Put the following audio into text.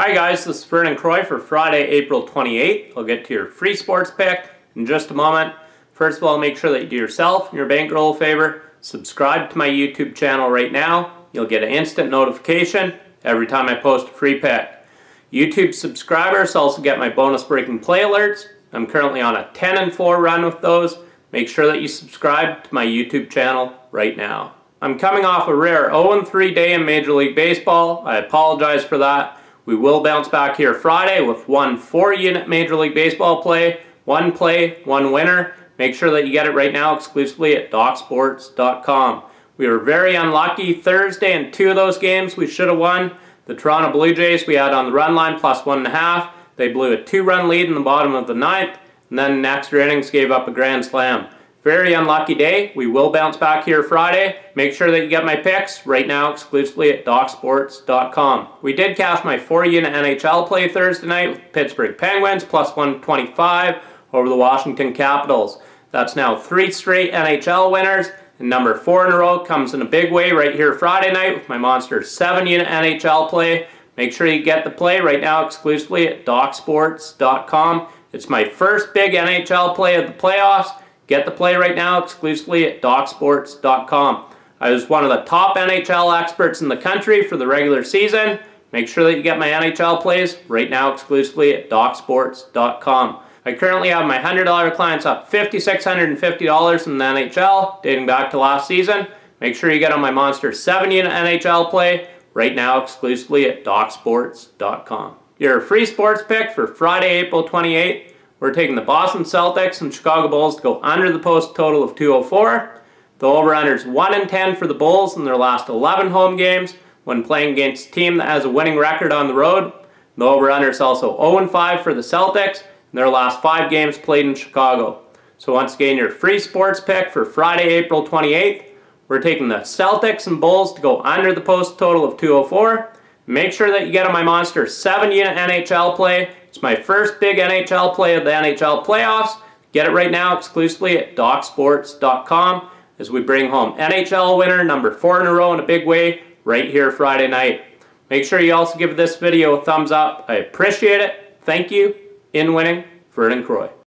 Hi guys, this is Vernon Croy for Friday, April 28th. I'll get to your free sports pick in just a moment. First of all, make sure that you do yourself and your bankroll a favor. Subscribe to my YouTube channel right now. You'll get an instant notification every time I post a free pick. YouTube subscribers also get my bonus breaking play alerts. I'm currently on a 10 and 4 run with those. Make sure that you subscribe to my YouTube channel right now. I'm coming off a rare 0-3 day in Major League Baseball. I apologize for that. We will bounce back here Friday with one four-unit Major League Baseball play, one play, one winner. Make sure that you get it right now exclusively at DocSports.com. We were very unlucky Thursday in two of those games we should have won. The Toronto Blue Jays we had on the run line plus one and a half. They blew a two-run lead in the bottom of the ninth, and then in extra innings gave up a grand slam. Very unlucky day. We will bounce back here Friday. Make sure that you get my picks right now exclusively at DocSports.com. We did cash my four-unit NHL play Thursday night with Pittsburgh Penguins plus 125 over the Washington Capitals. That's now three straight NHL winners. And number four in a row comes in a big way right here Friday night with my Monster 7-unit NHL play. Make sure you get the play right now exclusively at DocSports.com. It's my first big NHL play of the playoffs. Get the play right now exclusively at DocSports.com. I was one of the top NHL experts in the country for the regular season. Make sure that you get my NHL plays right now exclusively at DocSports.com. I currently have my $100 clients up $5,650 in the NHL, dating back to last season. Make sure you get on my Monster 7-unit NHL play right now exclusively at DocSports.com. Your free sports pick for Friday, April 28th we're taking the Boston Celtics and Chicago Bulls to go under the post total of 204. The over-under is 1 in 10 for the Bulls in their last 11 home games when playing against a team that has a winning record on the road. The over-under is also 0 in 5 for the Celtics in their last 5 games played in Chicago. So once again, your free sports pick for Friday, April 28th. We're taking the Celtics and Bulls to go under the post total of 204. Make sure that you get on my Monster 7-unit NHL play it's my first big NHL play of the NHL playoffs. Get it right now exclusively at DocSports.com as we bring home NHL winner number four in a row in a big way right here Friday night. Make sure you also give this video a thumbs up. I appreciate it. Thank you. In winning, Vernon Croy.